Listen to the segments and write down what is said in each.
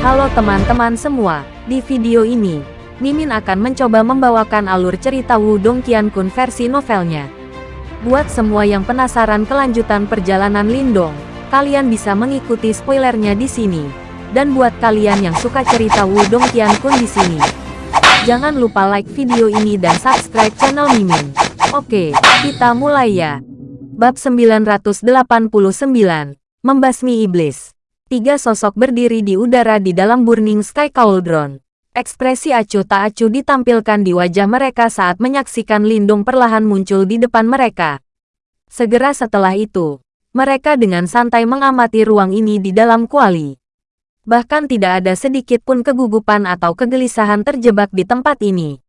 Halo teman-teman semua, di video ini, Mimin akan mencoba membawakan alur cerita Wudong Qiankun versi novelnya. Buat semua yang penasaran kelanjutan perjalanan Lindong, kalian bisa mengikuti spoilernya di sini. Dan buat kalian yang suka cerita Wudong Qiankun di sini, jangan lupa like video ini dan subscribe channel Mimin. Oke, kita mulai ya. Bab 989, Membasmi Iblis. Tiga sosok berdiri di udara di dalam Burning Sky Cauldron. Ekspresi acuh tak acuh ditampilkan di wajah mereka saat menyaksikan Lindung perlahan muncul di depan mereka. Segera setelah itu, mereka dengan santai mengamati ruang ini di dalam kuali. Bahkan tidak ada sedikit pun kegugupan atau kegelisahan terjebak di tempat ini.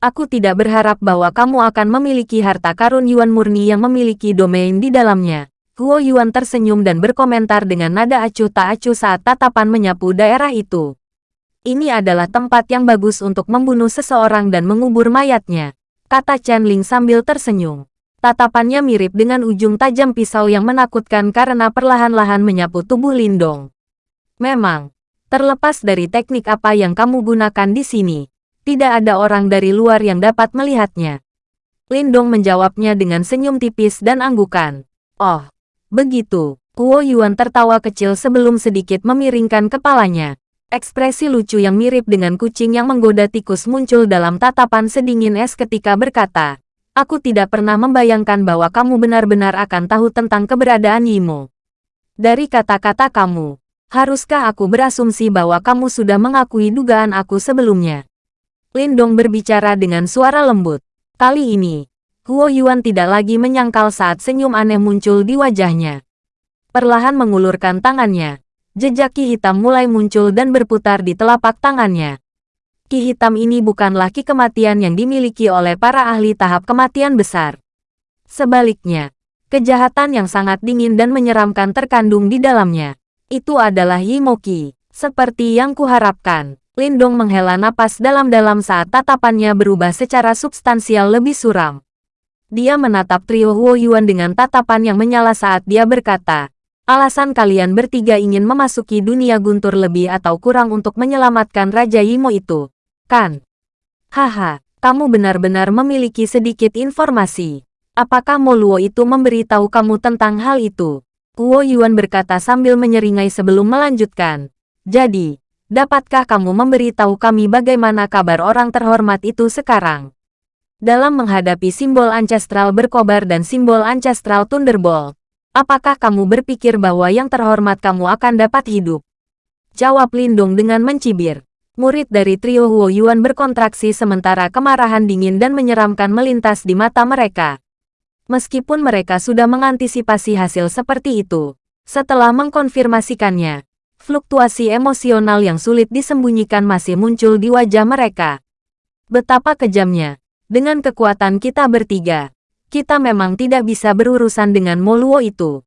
Aku tidak berharap bahwa kamu akan memiliki harta karun Yuan murni yang memiliki domain di dalamnya. Huo Yuan tersenyum dan berkomentar dengan nada acuh tak acuh saat tatapan menyapu daerah itu. Ini adalah tempat yang bagus untuk membunuh seseorang dan mengubur mayatnya, kata Chen Ling sambil tersenyum. Tatapannya mirip dengan ujung tajam pisau yang menakutkan karena perlahan-lahan menyapu tubuh Lindong. Memang, terlepas dari teknik apa yang kamu gunakan di sini, tidak ada orang dari luar yang dapat melihatnya. Lindong menjawabnya dengan senyum tipis dan anggukan. Oh, begitu. Kuo Yuan tertawa kecil sebelum sedikit memiringkan kepalanya. Ekspresi lucu yang mirip dengan kucing yang menggoda tikus muncul dalam tatapan sedingin es ketika berkata, Aku tidak pernah membayangkan bahwa kamu benar-benar akan tahu tentang keberadaan Yimo. Dari kata-kata kamu, haruskah aku berasumsi bahwa kamu sudah mengakui dugaan aku sebelumnya? Lindong berbicara dengan suara lembut. Kali ini, Huo Yuan tidak lagi menyangkal saat senyum aneh muncul di wajahnya. Perlahan mengulurkan tangannya, Jejak ki hitam mulai muncul dan berputar di telapak tangannya. Ki hitam ini bukanlah ki kematian yang dimiliki oleh para ahli tahap kematian besar. Sebaliknya, kejahatan yang sangat dingin dan menyeramkan terkandung di dalamnya. Itu adalah Yimoki. Seperti yang kuharapkan, Lindong menghela napas dalam-dalam saat tatapannya berubah secara substansial lebih suram. Dia menatap trio Huo Yuan dengan tatapan yang menyala saat dia berkata, Alasan kalian bertiga ingin memasuki dunia guntur lebih atau kurang untuk menyelamatkan Raja Yimo itu, kan? Haha, kamu benar-benar memiliki sedikit informasi. Apakah Moluo itu memberitahu kamu tentang hal itu? Kuo Yuan berkata sambil menyeringai sebelum melanjutkan. Jadi, dapatkah kamu memberitahu kami bagaimana kabar orang terhormat itu sekarang? Dalam menghadapi simbol ancestral berkobar dan simbol ancestral Thunderbolt, Apakah kamu berpikir bahwa yang terhormat kamu akan dapat hidup? Jawab Lindung dengan mencibir. Murid dari trio Huo Yuan berkontraksi sementara kemarahan dingin dan menyeramkan melintas di mata mereka. Meskipun mereka sudah mengantisipasi hasil seperti itu, setelah mengkonfirmasikannya, fluktuasi emosional yang sulit disembunyikan masih muncul di wajah mereka. Betapa kejamnya, dengan kekuatan kita bertiga, kita memang tidak bisa berurusan dengan Moluo itu.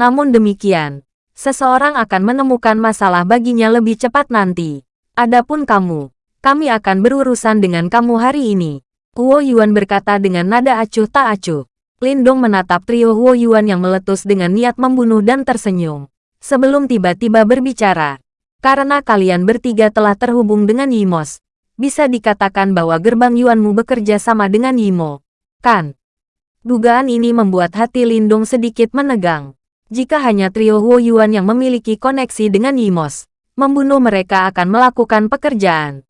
Namun demikian, seseorang akan menemukan masalah baginya lebih cepat nanti. Adapun kamu, kami akan berurusan dengan kamu hari ini. Huo Yuan berkata dengan nada acuh tak acuh. Lindong menatap trio Huo Yuan yang meletus dengan niat membunuh dan tersenyum. Sebelum tiba-tiba berbicara. Karena kalian bertiga telah terhubung dengan Yimos, bisa dikatakan bahwa gerbang Yuanmu bekerja sama dengan Yimo. Kan? Dugaan ini membuat hati Lindung sedikit menegang. Jika hanya trio Huo Yuan yang memiliki koneksi dengan Yimos, membunuh mereka akan melakukan pekerjaan.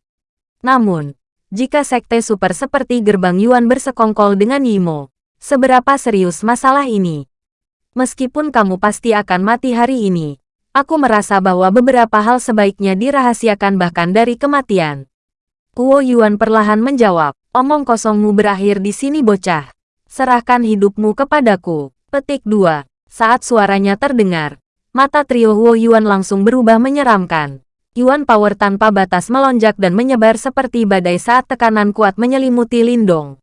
Namun, jika sekte super seperti gerbang Yuan bersekongkol dengan Yimo, seberapa serius masalah ini? Meskipun kamu pasti akan mati hari ini, aku merasa bahwa beberapa hal sebaiknya dirahasiakan bahkan dari kematian. Huo Yuan perlahan menjawab, omong kosongmu berakhir di sini bocah. Serahkan hidupmu kepadaku. Petik 2. Saat suaranya terdengar, mata trio Huo Yuan langsung berubah menyeramkan. Yuan power tanpa batas melonjak dan menyebar seperti badai saat tekanan kuat menyelimuti Lindong.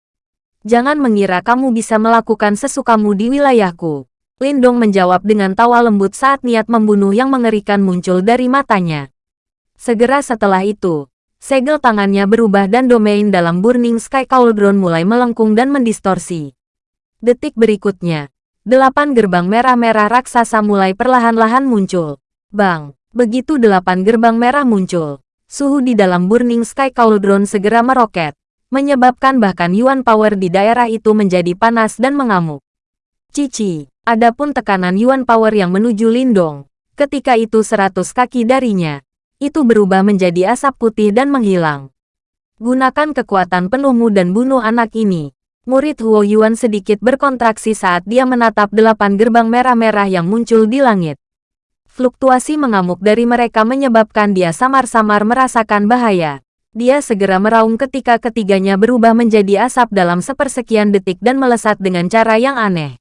Jangan mengira kamu bisa melakukan sesukamu di wilayahku. Lindong menjawab dengan tawa lembut saat niat membunuh yang mengerikan muncul dari matanya. Segera setelah itu, segel tangannya berubah dan domain dalam Burning Sky Cauldron mulai melengkung dan mendistorsi. Detik berikutnya, delapan gerbang merah-merah raksasa mulai perlahan-lahan muncul. Bang! Begitu delapan gerbang merah muncul, suhu di dalam Burning Sky Cauldron segera meroket, menyebabkan bahkan Yuan Power di daerah itu menjadi panas dan mengamuk. Cici, adapun tekanan Yuan Power yang menuju Lindong, ketika itu seratus kaki darinya, itu berubah menjadi asap putih dan menghilang. Gunakan kekuatan penuhmu dan bunuh anak ini. Murid Huo Yuan sedikit berkontraksi saat dia menatap delapan gerbang merah-merah yang muncul di langit. Fluktuasi mengamuk dari mereka menyebabkan dia samar-samar merasakan bahaya. Dia segera meraung ketika ketiganya berubah menjadi asap dalam sepersekian detik dan melesat dengan cara yang aneh.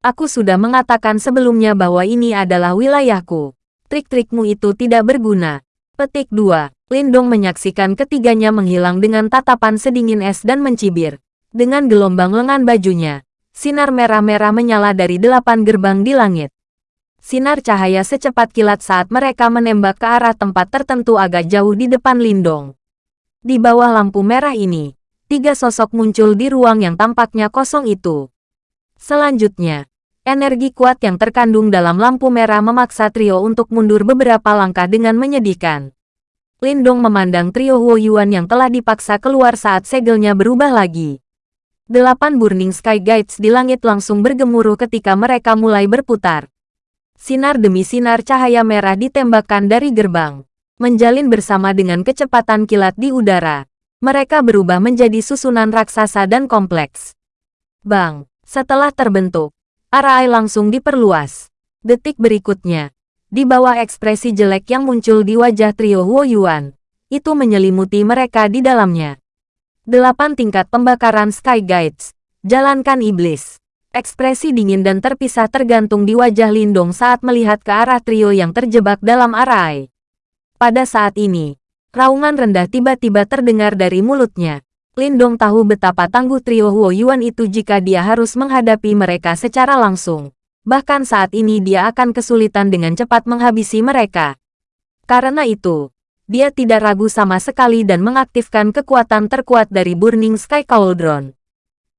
Aku sudah mengatakan sebelumnya bahwa ini adalah wilayahku. Trik-trikmu itu tidak berguna. Petik 2. Lindong menyaksikan ketiganya menghilang dengan tatapan sedingin es dan mencibir. Dengan gelombang lengan bajunya, sinar merah-merah menyala dari delapan gerbang di langit. Sinar cahaya secepat kilat saat mereka menembak ke arah tempat tertentu agak jauh di depan Lindong. Di bawah lampu merah ini, tiga sosok muncul di ruang yang tampaknya kosong itu. Selanjutnya, energi kuat yang terkandung dalam lampu merah memaksa trio untuk mundur beberapa langkah dengan menyedihkan. Lindong memandang trio Huo Yuan yang telah dipaksa keluar saat segelnya berubah lagi. Delapan Burning Sky Guides di langit langsung bergemuruh ketika mereka mulai berputar. Sinar demi sinar cahaya merah ditembakkan dari gerbang, menjalin bersama dengan kecepatan kilat di udara. Mereka berubah menjadi susunan raksasa dan kompleks. Bang, setelah terbentuk, arai langsung diperluas. Detik berikutnya, di bawah ekspresi jelek yang muncul di wajah trio Huo Yuan, itu menyelimuti mereka di dalamnya. Delapan tingkat pembakaran Sky Guides, jalankan iblis. Ekspresi dingin dan terpisah tergantung di wajah Lindong saat melihat ke arah trio yang terjebak dalam arai. Pada saat ini, raungan rendah tiba-tiba terdengar dari mulutnya. Lindong tahu betapa tangguh trio Huo Yuan itu jika dia harus menghadapi mereka secara langsung. Bahkan saat ini dia akan kesulitan dengan cepat menghabisi mereka. Karena itu, dia tidak ragu sama sekali dan mengaktifkan kekuatan terkuat dari Burning Sky Cauldron.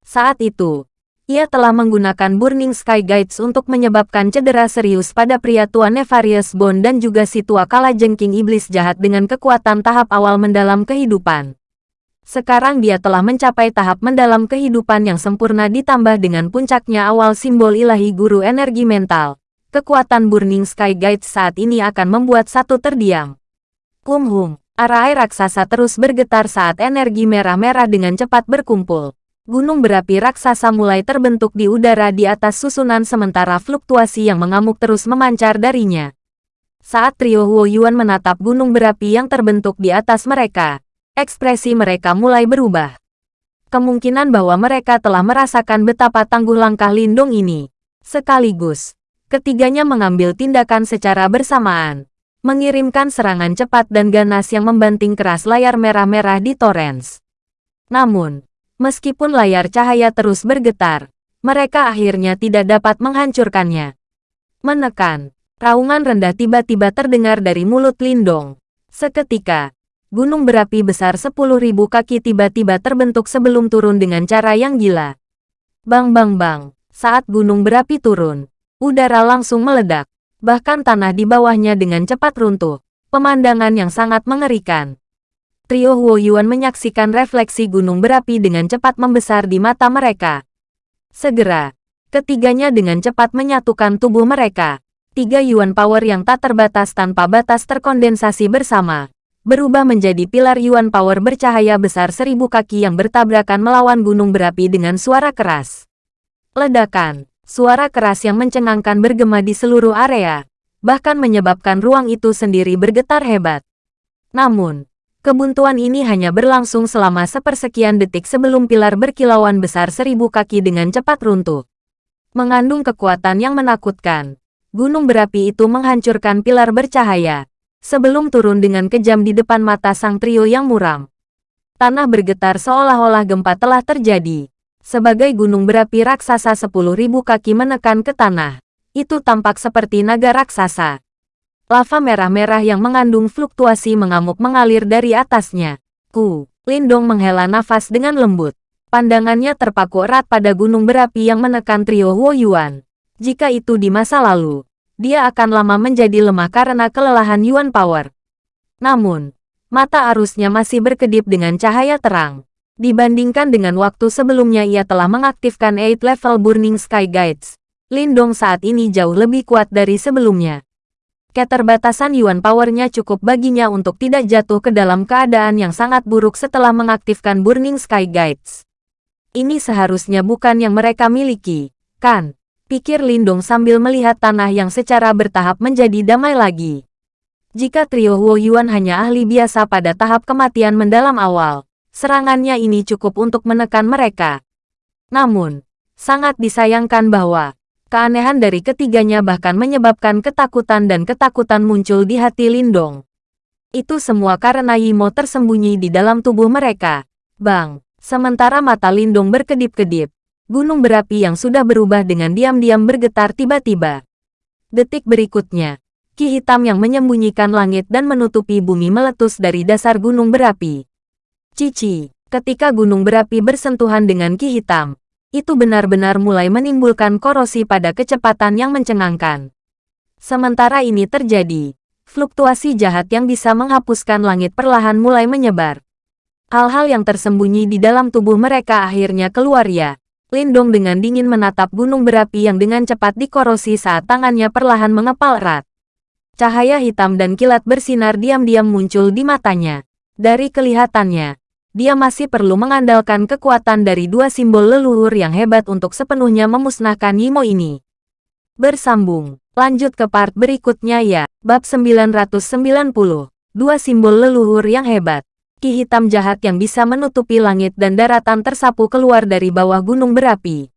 Saat itu, ia telah menggunakan Burning Sky Guides untuk menyebabkan cedera serius pada pria tua Nefarious Bone dan juga si tua kala jengking iblis jahat dengan kekuatan tahap awal mendalam kehidupan. Sekarang dia telah mencapai tahap mendalam kehidupan yang sempurna ditambah dengan puncaknya awal simbol ilahi guru energi mental. Kekuatan Burning Sky Guides saat ini akan membuat satu terdiam. Kum hum, arai raksasa terus bergetar saat energi merah-merah dengan cepat berkumpul gunung berapi raksasa mulai terbentuk di udara di atas susunan sementara fluktuasi yang mengamuk terus memancar darinya. Saat trio Huo Yuan menatap gunung berapi yang terbentuk di atas mereka, ekspresi mereka mulai berubah. Kemungkinan bahwa mereka telah merasakan betapa tangguh langkah lindung ini. Sekaligus, ketiganya mengambil tindakan secara bersamaan, mengirimkan serangan cepat dan ganas yang membanting keras layar merah-merah di Torrens. Namun, Meskipun layar cahaya terus bergetar, mereka akhirnya tidak dapat menghancurkannya. Menekan, raungan rendah tiba-tiba terdengar dari mulut Lindong. Seketika, gunung berapi besar 10.000 kaki tiba-tiba terbentuk sebelum turun dengan cara yang gila. Bang bang bang, saat gunung berapi turun, udara langsung meledak. Bahkan tanah di bawahnya dengan cepat runtuh. Pemandangan yang sangat mengerikan trio Huo Yuan menyaksikan refleksi gunung berapi dengan cepat membesar di mata mereka. Segera, ketiganya dengan cepat menyatukan tubuh mereka. Tiga Yuan Power yang tak terbatas tanpa batas terkondensasi bersama, berubah menjadi pilar Yuan Power bercahaya besar seribu kaki yang bertabrakan melawan gunung berapi dengan suara keras. Ledakan, suara keras yang mencengangkan bergema di seluruh area, bahkan menyebabkan ruang itu sendiri bergetar hebat. Namun, Kebuntuan ini hanya berlangsung selama sepersekian detik sebelum pilar berkilauan besar seribu kaki dengan cepat runtuh. Mengandung kekuatan yang menakutkan, gunung berapi itu menghancurkan pilar bercahaya, sebelum turun dengan kejam di depan mata sang trio yang muram. Tanah bergetar seolah-olah gempa telah terjadi. Sebagai gunung berapi raksasa sepuluh ribu kaki menekan ke tanah, itu tampak seperti naga raksasa lava merah-merah yang mengandung fluktuasi mengamuk mengalir dari atasnya. Ku, Lindong menghela nafas dengan lembut. Pandangannya terpaku erat pada gunung berapi yang menekan trio Huo Yuan. Jika itu di masa lalu, dia akan lama menjadi lemah karena kelelahan Yuan Power. Namun, mata arusnya masih berkedip dengan cahaya terang. Dibandingkan dengan waktu sebelumnya ia telah mengaktifkan 8 level Burning Sky Guides. Lindong saat ini jauh lebih kuat dari sebelumnya. Keterbatasan Yuan Power-nya cukup baginya untuk tidak jatuh ke dalam keadaan yang sangat buruk setelah mengaktifkan Burning Sky Guides. Ini seharusnya bukan yang mereka miliki, kan? Pikir Lindong sambil melihat tanah yang secara bertahap menjadi damai lagi. Jika trio Huo Yuan hanya ahli biasa pada tahap kematian mendalam awal, serangannya ini cukup untuk menekan mereka. Namun, sangat disayangkan bahwa keanehan dari ketiganya bahkan menyebabkan ketakutan dan ketakutan muncul di hati Lindong. Itu semua karena Yimo tersembunyi di dalam tubuh mereka. Bang, sementara mata Lindong berkedip-kedip, gunung berapi yang sudah berubah dengan diam-diam bergetar tiba-tiba. Detik berikutnya, ki hitam yang menyembunyikan langit dan menutupi bumi meletus dari dasar gunung berapi. Cici, ketika gunung berapi bersentuhan dengan ki hitam, itu benar-benar mulai menimbulkan korosi pada kecepatan yang mencengangkan. Sementara ini terjadi, fluktuasi jahat yang bisa menghapuskan langit perlahan mulai menyebar. Hal-hal yang tersembunyi di dalam tubuh mereka akhirnya keluar ya. Lindong dengan dingin menatap gunung berapi yang dengan cepat dikorosi saat tangannya perlahan mengepal erat. Cahaya hitam dan kilat bersinar diam-diam muncul di matanya. Dari kelihatannya, dia masih perlu mengandalkan kekuatan dari dua simbol leluhur yang hebat untuk sepenuhnya memusnahkan Yimo ini. Bersambung, lanjut ke part berikutnya ya, bab 990, dua simbol leluhur yang hebat ki hitam jahat yang bisa menutupi langit dan daratan tersapu keluar dari bawah gunung berapi.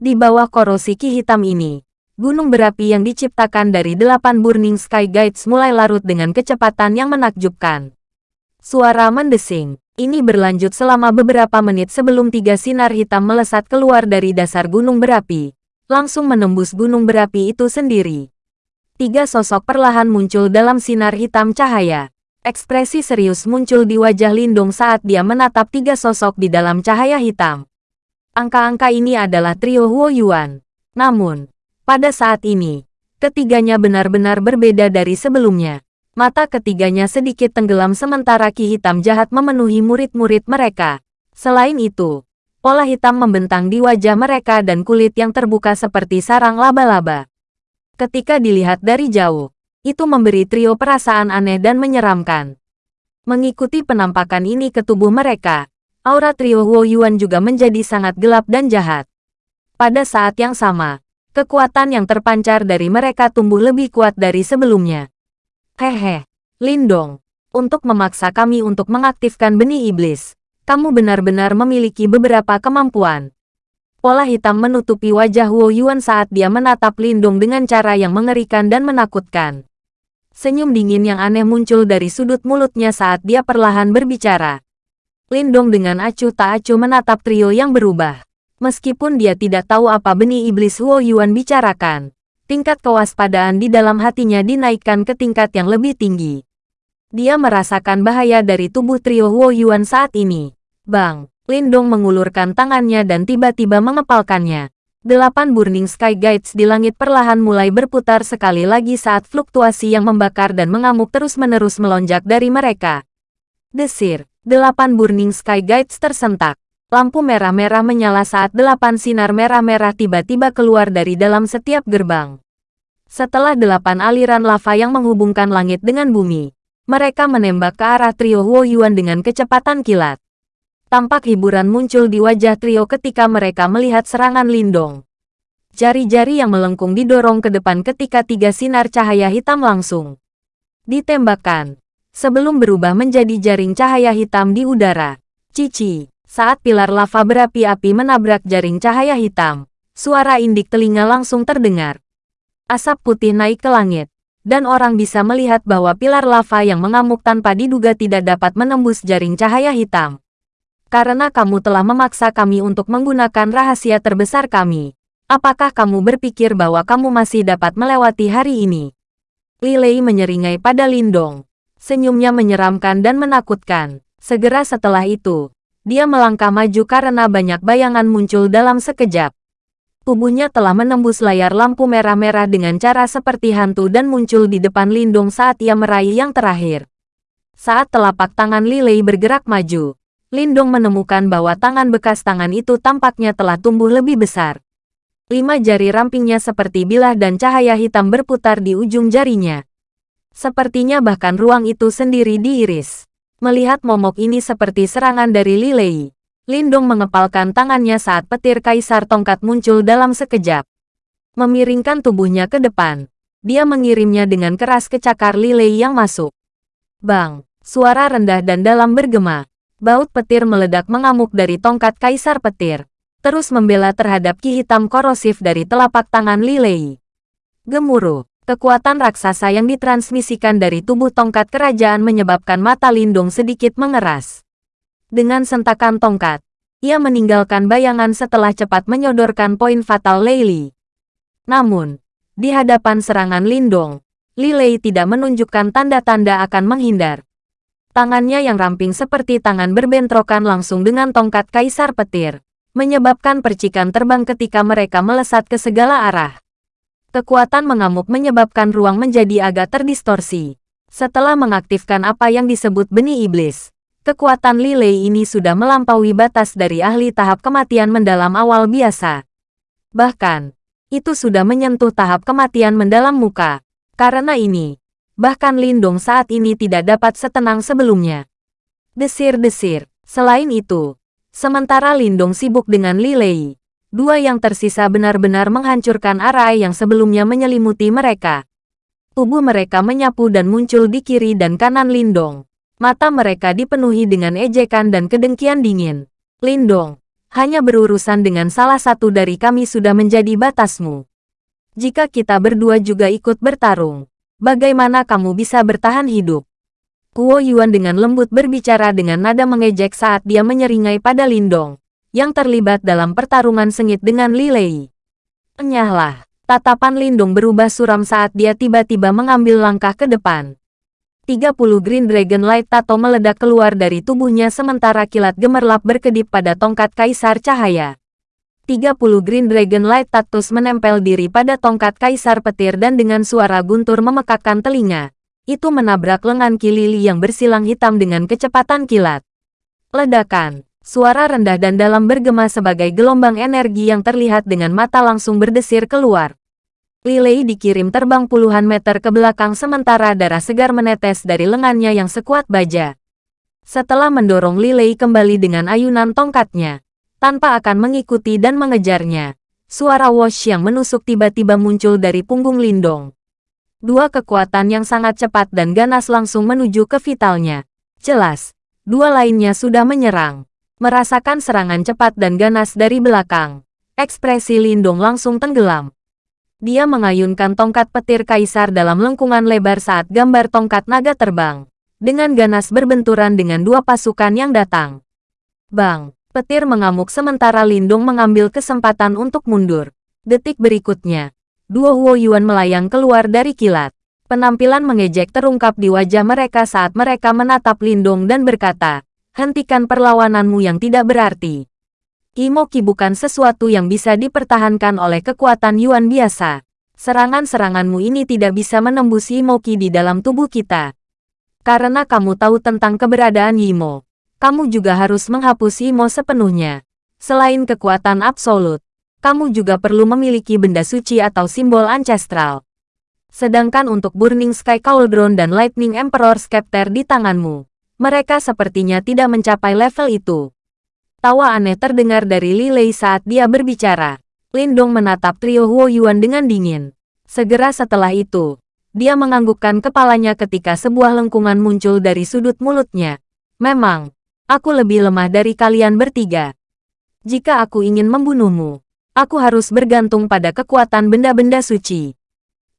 Di bawah korosi ki hitam ini, gunung berapi yang diciptakan dari delapan Burning Sky Guides mulai larut dengan kecepatan yang menakjubkan. Suara mendesing, ini berlanjut selama beberapa menit sebelum tiga sinar hitam melesat keluar dari dasar gunung berapi, langsung menembus gunung berapi itu sendiri. Tiga sosok perlahan muncul dalam sinar hitam cahaya. Ekspresi serius muncul di wajah Lindung saat dia menatap tiga sosok di dalam cahaya hitam. Angka-angka ini adalah trio Huo Yuan. Namun, pada saat ini, ketiganya benar-benar berbeda dari sebelumnya. Mata ketiganya sedikit tenggelam sementara ki hitam jahat memenuhi murid-murid mereka. Selain itu, pola hitam membentang di wajah mereka dan kulit yang terbuka seperti sarang laba-laba. Ketika dilihat dari jauh, itu memberi trio perasaan aneh dan menyeramkan. Mengikuti penampakan ini ke tubuh mereka, aura trio Huo Yuan juga menjadi sangat gelap dan jahat. Pada saat yang sama, kekuatan yang terpancar dari mereka tumbuh lebih kuat dari sebelumnya. Hehe, Lindong, untuk memaksa kami untuk mengaktifkan benih iblis, kamu benar-benar memiliki beberapa kemampuan. Pola hitam menutupi wajah Huo Yuan saat dia menatap Lindong dengan cara yang mengerikan dan menakutkan. Senyum dingin yang aneh muncul dari sudut mulutnya saat dia perlahan berbicara. Lindong dengan acuh tak acuh menatap trio yang berubah. Meskipun dia tidak tahu apa benih iblis Huo Yuan bicarakan, tingkat kewaspadaan di dalam hatinya dinaikkan ke tingkat yang lebih tinggi. Dia merasakan bahaya dari tubuh trio Huo Yuan saat ini. Bang, Lindong mengulurkan tangannya dan tiba-tiba mengepalkannya. Delapan Burning Sky Guides di langit perlahan mulai berputar sekali lagi saat fluktuasi yang membakar dan mengamuk terus-menerus melonjak dari mereka. Desir, delapan Burning Sky Guides tersentak. Lampu merah-merah menyala saat delapan sinar merah-merah tiba-tiba keluar dari dalam setiap gerbang. Setelah delapan aliran lava yang menghubungkan langit dengan bumi, mereka menembak ke arah trio Huo Yuan dengan kecepatan kilat. Tampak hiburan muncul di wajah trio ketika mereka melihat serangan Lindong. Jari-jari yang melengkung didorong ke depan ketika tiga sinar cahaya hitam langsung ditembakkan. Sebelum berubah menjadi jaring cahaya hitam di udara. Cici, saat pilar lava berapi-api menabrak jaring cahaya hitam, suara indik telinga langsung terdengar. Asap putih naik ke langit, dan orang bisa melihat bahwa pilar lava yang mengamuk tanpa diduga tidak dapat menembus jaring cahaya hitam karena kamu telah memaksa kami untuk menggunakan rahasia terbesar kami. Apakah kamu berpikir bahwa kamu masih dapat melewati hari ini? Lilei menyeringai pada Lindong. Senyumnya menyeramkan dan menakutkan. Segera setelah itu, dia melangkah maju karena banyak bayangan muncul dalam sekejap. Tubuhnya telah menembus layar lampu merah-merah dengan cara seperti hantu dan muncul di depan Lindong saat ia meraih yang terakhir. Saat telapak tangan Lilei bergerak maju, Lindong menemukan bahwa tangan bekas tangan itu tampaknya telah tumbuh lebih besar. Lima jari rampingnya seperti bilah dan cahaya hitam berputar di ujung jarinya. Sepertinya bahkan ruang itu sendiri diiris. Melihat momok ini seperti serangan dari Lilei, Lindong mengepalkan tangannya saat petir kaisar tongkat muncul dalam sekejap. Memiringkan tubuhnya ke depan, dia mengirimnya dengan keras ke cakar Lilei yang masuk. Bang, suara rendah dan dalam bergema. Baut petir meledak mengamuk dari tongkat kaisar petir, terus membela terhadap ki hitam korosif dari telapak tangan Lilei. Gemuruh, kekuatan raksasa yang ditransmisikan dari tubuh tongkat kerajaan menyebabkan mata Lindong sedikit mengeras. Dengan sentakan tongkat, ia meninggalkan bayangan setelah cepat menyodorkan poin fatal Leili. Namun, di hadapan serangan Lindong, Lilei tidak menunjukkan tanda-tanda akan menghindar. Tangannya yang ramping seperti tangan berbentrokan langsung dengan tongkat kaisar petir, menyebabkan percikan terbang ketika mereka melesat ke segala arah. Kekuatan mengamuk menyebabkan ruang menjadi agak terdistorsi. Setelah mengaktifkan apa yang disebut benih iblis, Kekuatan Lilei ini sudah melampaui batas dari ahli tahap kematian mendalam awal biasa. Bahkan, itu sudah menyentuh tahap kematian mendalam muka. Karena ini, bahkan Lindong saat ini tidak dapat setenang sebelumnya. Desir-desir. Selain itu, sementara Lindong sibuk dengan Lilei, dua yang tersisa benar-benar menghancurkan arai yang sebelumnya menyelimuti mereka. Tubuh mereka menyapu dan muncul di kiri dan kanan Lindong. Mata mereka dipenuhi dengan ejekan dan kedengkian dingin. Lindong, hanya berurusan dengan salah satu dari kami sudah menjadi batasmu. Jika kita berdua juga ikut bertarung, bagaimana kamu bisa bertahan hidup? Kuo Yuan dengan lembut berbicara dengan nada mengejek saat dia menyeringai pada Lindong, yang terlibat dalam pertarungan sengit dengan Li Lei. Enyahlah, tatapan Lindong berubah suram saat dia tiba-tiba mengambil langkah ke depan. 30 Green Dragon Light Tato meledak keluar dari tubuhnya sementara kilat gemerlap berkedip pada tongkat Kaisar Cahaya. 30 Green Dragon Light Tatus menempel diri pada tongkat Kaisar Petir dan dengan suara guntur memekakkan telinga. Itu menabrak lengan Kilili yang bersilang hitam dengan kecepatan kilat. Ledakan, suara rendah dan dalam bergema sebagai gelombang energi yang terlihat dengan mata langsung berdesir keluar. Lilei dikirim terbang puluhan meter ke belakang sementara darah segar menetes dari lengannya yang sekuat baja. Setelah mendorong Lilei kembali dengan ayunan tongkatnya, tanpa akan mengikuti dan mengejarnya, suara Wash yang menusuk tiba-tiba muncul dari punggung Lindong. Dua kekuatan yang sangat cepat dan ganas langsung menuju ke vitalnya. Jelas, dua lainnya sudah menyerang. Merasakan serangan cepat dan ganas dari belakang, ekspresi Lindong langsung tenggelam. Dia mengayunkan tongkat petir kaisar dalam lengkungan lebar saat gambar tongkat naga terbang. Dengan ganas berbenturan dengan dua pasukan yang datang. Bang, petir mengamuk sementara Lindung mengambil kesempatan untuk mundur. Detik berikutnya, dua Huo Yuan melayang keluar dari kilat. Penampilan mengejek terungkap di wajah mereka saat mereka menatap Lindung dan berkata, hentikan perlawananmu yang tidak berarti. Imoki bukan sesuatu yang bisa dipertahankan oleh kekuatan Yuan biasa. Serangan-seranganmu ini tidak bisa menembus Imoki di dalam tubuh kita. Karena kamu tahu tentang keberadaan Yimo, kamu juga harus menghapus Yimo sepenuhnya. Selain kekuatan absolut, kamu juga perlu memiliki benda suci atau simbol ancestral. Sedangkan untuk Burning Sky Cauldron dan Lightning Emperor Scepter di tanganmu, mereka sepertinya tidak mencapai level itu. Tawa aneh terdengar dari Li Lei saat dia berbicara. Lindong menatap trio Huo Yuan dengan dingin. Segera setelah itu, dia menganggukkan kepalanya ketika sebuah lengkungan muncul dari sudut mulutnya. Memang, aku lebih lemah dari kalian bertiga. Jika aku ingin membunuhmu, aku harus bergantung pada kekuatan benda-benda suci.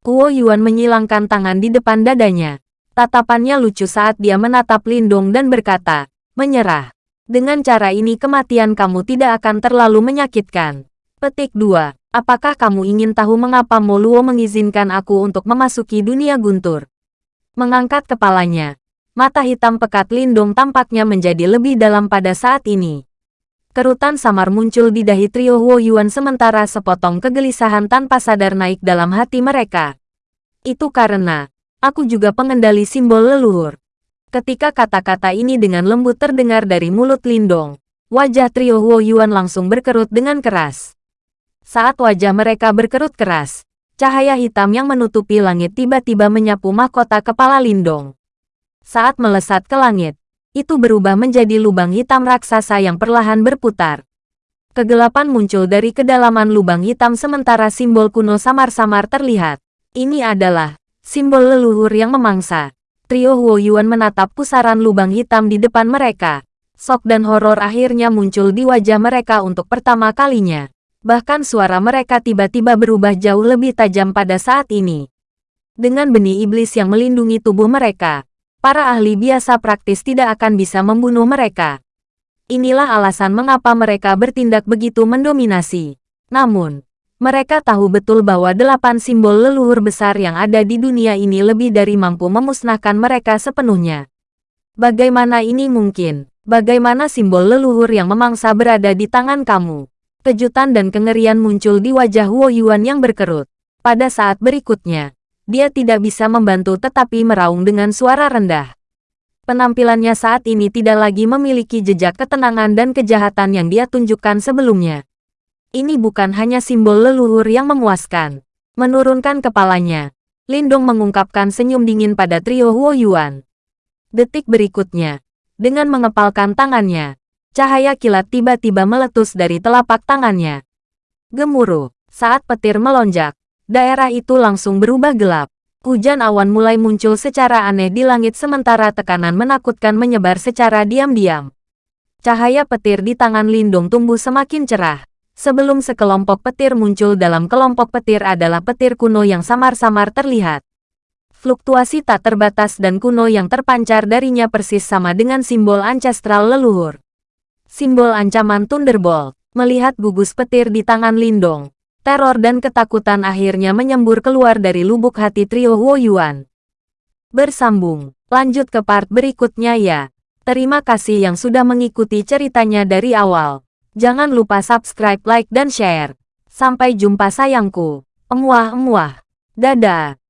Huo Yuan menyilangkan tangan di depan dadanya. Tatapannya lucu saat dia menatap Lindong dan berkata, menyerah. Dengan cara ini kematian kamu tidak akan terlalu menyakitkan. Petik 2. Apakah kamu ingin tahu mengapa Moluo mengizinkan aku untuk memasuki dunia guntur? Mengangkat kepalanya. Mata hitam pekat Lindong tampaknya menjadi lebih dalam pada saat ini. Kerutan samar muncul di dahi trio Huo Yuan sementara sepotong kegelisahan tanpa sadar naik dalam hati mereka. Itu karena, aku juga pengendali simbol leluhur. Ketika kata-kata ini dengan lembut terdengar dari mulut Lindong, wajah trio Huo Yuan langsung berkerut dengan keras. Saat wajah mereka berkerut keras, cahaya hitam yang menutupi langit tiba-tiba menyapu mahkota kepala Lindong. Saat melesat ke langit, itu berubah menjadi lubang hitam raksasa yang perlahan berputar. Kegelapan muncul dari kedalaman lubang hitam sementara simbol kuno samar-samar terlihat. Ini adalah simbol leluhur yang memangsa. Trio Huo Yuan menatap pusaran lubang hitam di depan mereka. Sok dan horor akhirnya muncul di wajah mereka untuk pertama kalinya. Bahkan suara mereka tiba-tiba berubah jauh lebih tajam pada saat ini. Dengan benih iblis yang melindungi tubuh mereka, para ahli biasa praktis tidak akan bisa membunuh mereka. Inilah alasan mengapa mereka bertindak begitu mendominasi. Namun, mereka tahu betul bahwa delapan simbol leluhur besar yang ada di dunia ini lebih dari mampu memusnahkan mereka sepenuhnya. Bagaimana ini mungkin? Bagaimana simbol leluhur yang memangsa berada di tangan kamu? Kejutan dan kengerian muncul di wajah Huo Yuan yang berkerut. Pada saat berikutnya, dia tidak bisa membantu tetapi meraung dengan suara rendah. Penampilannya saat ini tidak lagi memiliki jejak ketenangan dan kejahatan yang dia tunjukkan sebelumnya. Ini bukan hanya simbol leluhur yang memuaskan. Menurunkan kepalanya, Lindong mengungkapkan senyum dingin pada trio Huo Yuan. Detik berikutnya, dengan mengepalkan tangannya, cahaya kilat tiba-tiba meletus dari telapak tangannya. Gemuruh, saat petir melonjak, daerah itu langsung berubah gelap. Hujan awan mulai muncul secara aneh di langit sementara tekanan menakutkan menyebar secara diam-diam. Cahaya petir di tangan Lindung tumbuh semakin cerah. Sebelum sekelompok petir muncul dalam kelompok petir adalah petir kuno yang samar-samar terlihat. Fluktuasi tak terbatas dan kuno yang terpancar darinya persis sama dengan simbol ancestral leluhur. Simbol ancaman Thunderbolt, melihat gugus petir di tangan Lindong. Teror dan ketakutan akhirnya menyembur keluar dari lubuk hati trio Huo Yuan. Bersambung, lanjut ke part berikutnya ya. Terima kasih yang sudah mengikuti ceritanya dari awal. Jangan lupa subscribe, like, dan share. Sampai jumpa sayangku. Emuah-emuah. Dadah.